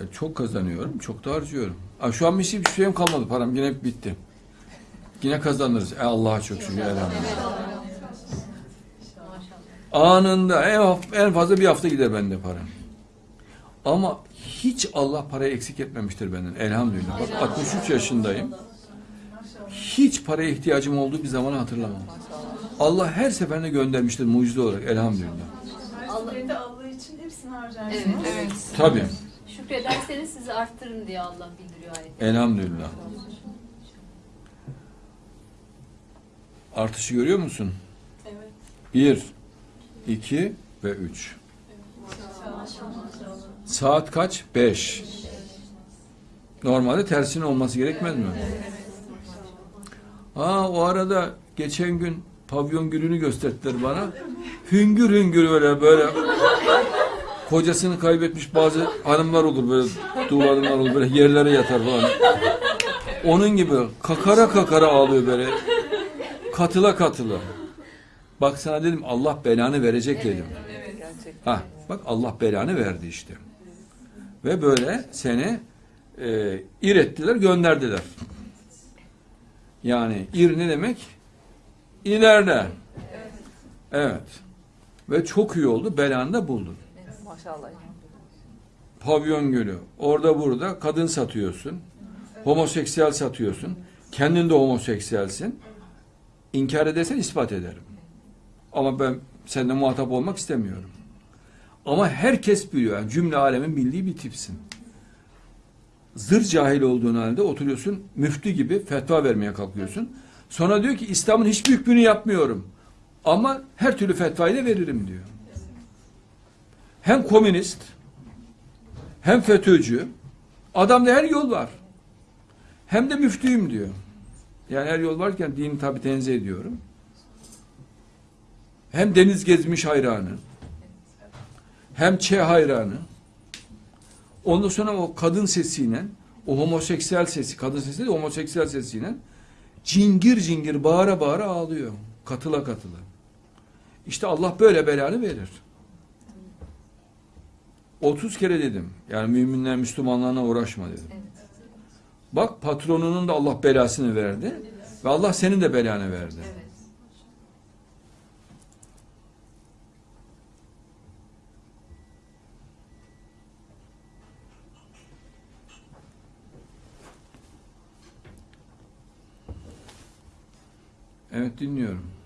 E, çok kazanıyorum, çok da harcıyorum. Aa, şu an bir şey, bir şeyim kalmadı param. Yine bitti. Yine kazanırız. E, Allah'a çok şükür. Elhamdülillah. Anında en, en fazla bir hafta gider bende para. Ama hiç Allah parayı eksik etmemiştir benden. Elhamdülillah. Bak 63 yaşındayım. Hiç paraya ihtiyacım olduğu bir zaman hatırlamam. Allah her seferinde göndermiştir mucize olarak. Elhamdülillah. Allah için hepsini harcarsınız. Evet. Evet. Tabii. Şükrederseniz sizi arttırın diye Allah bildiriyor ayette. Elhamdülillah. Artışı görüyor musun? Evet. Bir, iki ve üç. Saat kaç? Beş. Normalde tersine olması gerekmez mi? Ha o arada geçen gün pavyon gülünü gösterdiler bana. Hüngür hüngür öyle böyle kocasını kaybetmiş bazı hanımlar olur böyle duvarlar olur böyle yerlere yatar falan. Onun gibi kakara kakara ağlıyor böyle. Katıla katıla. Bak sana dedim Allah belanı verecek dedim. Gerçekten. Ha, bak Allah belanı verdi işte. Ve böyle seni e, ir ettiler, gönderdiler. Yani ir ne demek? İleride. Evet. Ve çok iyi oldu, belanı da buldun. Maşallah. Pavyon gölü. Orada burada kadın satıyorsun. Homoseksüel satıyorsun. Kendin de homoseksüelsin. İnkar edersen ispat ederim. Ama ben seninle muhatap olmak istemiyorum. Ama herkes biliyor. Yani cümle alemin bildiği bir tipsin. Zır cahil olduğun halde oturuyorsun müftü gibi fetva vermeye kalkıyorsun. Sonra diyor ki İslam'ın hiçbir hükmünü yapmıyorum. Ama her türlü fetvayı da veririm diyor. Hem komünist hem FETÖ'cü adamda her yol var. Hem de müftüyüm diyor. Yani her yol varken dini tabi tenzih ediyorum. Hem deniz gezmiş hayranı. Hem Ç hayranı. Ondan sonra o kadın sesiyle o homoseksüel sesi, kadın sesi de homoseksüel sesiyle cingir cingir bağıra bağıra ağlıyor. Katıla katıla. İşte Allah böyle belanı verir. 30 kere dedim. Yani müminler Müslümanlarına uğraşma dedim. Bak patronunun da Allah belasını verdi. Ve Allah senin de belanı verdi. Evet. Evet dinliyorum.